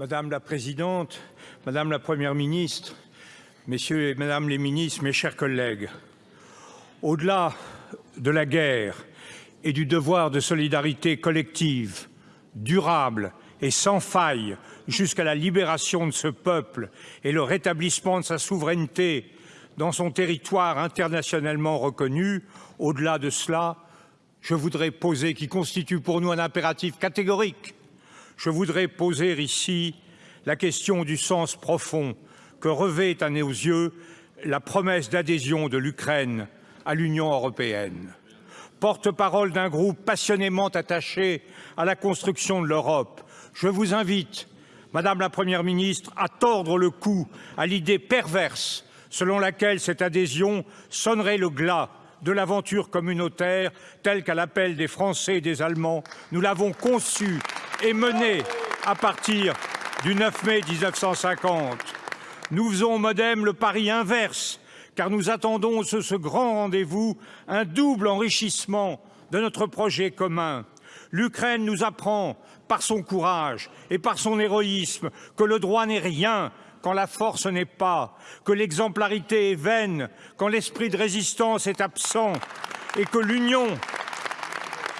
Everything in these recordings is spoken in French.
Madame la Présidente, Madame la Première ministre, Messieurs et Madame les ministres, mes chers collègues, au-delà de la guerre et du devoir de solidarité collective, durable et sans faille jusqu'à la libération de ce peuple et le rétablissement de sa souveraineté dans son territoire internationalement reconnu, au-delà de cela, je voudrais poser, qui constitue pour nous un impératif catégorique, je voudrais poser ici la question du sens profond que revêt à nos yeux la promesse d'adhésion de l'Ukraine à l'Union européenne. Porte-parole d'un groupe passionnément attaché à la construction de l'Europe, je vous invite, Madame la Première ministre, à tordre le cou à l'idée perverse selon laquelle cette adhésion sonnerait le glas de l'aventure communautaire telle qu'à l'appel des Français et des Allemands, nous l'avons conçue et menée à partir du 9 mai 1950. Nous faisons au Modem le pari inverse, car nous attendons ce, ce grand rendez-vous un double enrichissement de notre projet commun. L'Ukraine nous apprend, par son courage et par son héroïsme, que le droit n'est rien quand la force n'est pas, que l'exemplarité est vaine quand l'esprit de résistance est absent, et que l'union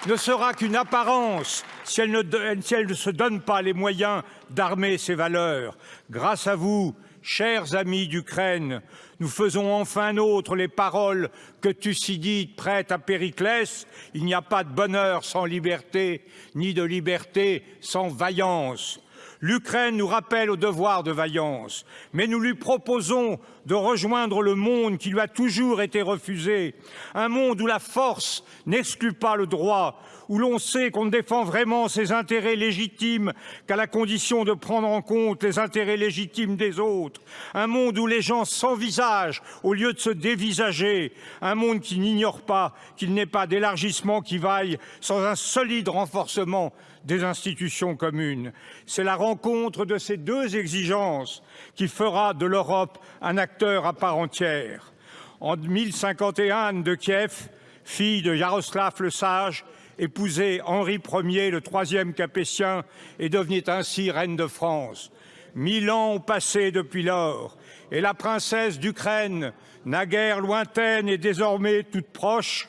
ne sera qu'une apparence si elle, ne, se donne pas les moyens d'armer ses valeurs. Grâce à vous, chers amis d'Ukraine, nous faisons enfin nôtre les paroles que Thucydide prête à Périclès. Il n'y a pas de bonheur sans liberté, ni de liberté sans vaillance. L'Ukraine nous rappelle au devoir de vaillance, mais nous lui proposons de rejoindre le monde qui lui a toujours été refusé, un monde où la force n'exclut pas le droit, où l'on sait qu'on ne défend vraiment ses intérêts légitimes qu'à la condition de prendre en compte les intérêts légitimes des autres, un monde où les gens s'envisagent au lieu de se dévisager, un monde qui n'ignore pas qu'il n'est pas d'élargissement qui vaille sans un solide renforcement des institutions communes. C'est la rencontre de ces deux exigences qui fera de l'Europe un acteur à part entière. En 1051, Anne de Kiev, fille de Yaroslav le Sage, épousait Henri Ier, le troisième capétien, et devenait ainsi reine de France. Mille ans ont passé depuis lors, et la princesse d'Ukraine, naguère lointaine et désormais toute proche,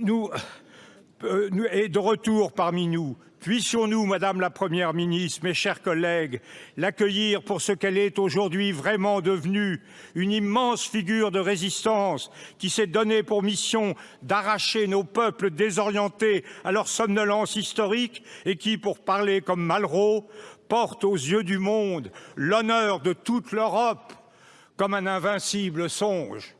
nous euh, est de retour parmi nous. Puissions-nous, Madame la Première ministre, mes chers collègues, l'accueillir pour ce qu'elle est aujourd'hui vraiment devenue, une immense figure de résistance qui s'est donnée pour mission d'arracher nos peuples désorientés à leur somnolence historique et qui, pour parler comme Malraux, porte aux yeux du monde l'honneur de toute l'Europe comme un invincible songe.